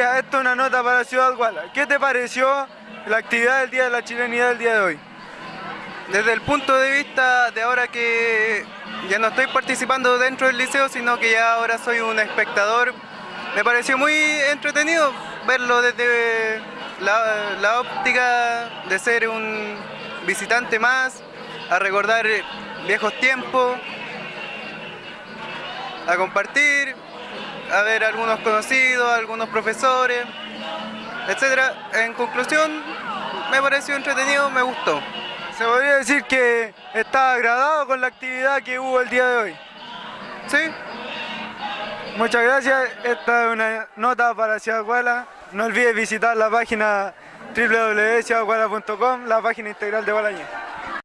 Esto es una nota para Ciudad Guala. ¿Qué te pareció la actividad del Día de la Chilenidad del día de hoy? Desde el punto de vista de ahora que ya no estoy participando dentro del liceo, sino que ya ahora soy un espectador, me pareció muy entretenido verlo desde la, la óptica de ser un visitante más, a recordar viejos tiempos, a compartir, a ver algunos conocidos, algunos profesores, etcétera. En conclusión, me pareció entretenido, me gustó. Se podría decir que está agradado con la actividad que hubo el día de hoy. ¿Sí? Muchas gracias. Esta es una nota para Ciudad Guala. No olvides visitar la página www.ciudadguala.com, la página integral de Balañé.